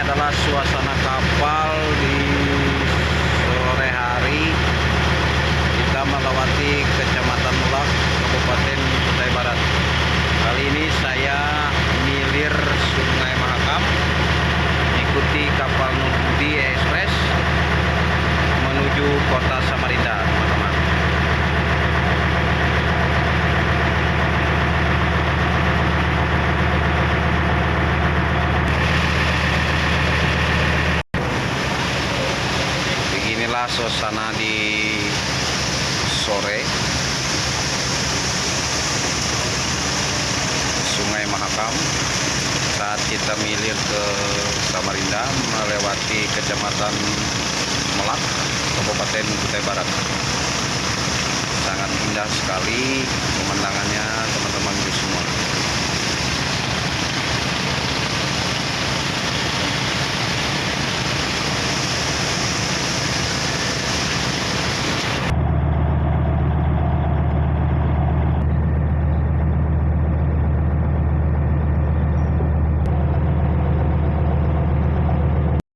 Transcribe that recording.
adalah suasana kapal di sore hari. Kita melewati kecamatan Mulak Kabupaten Kutai Barat. Kali ini saya ngilir Sungai Mahakam ikuti kapal inilah suasana di sore Sungai Mahakam saat kita milir ke Samarinda melewati Kecamatan Melak, Kabupaten Kutai Barat. Sangat indah sekali semua.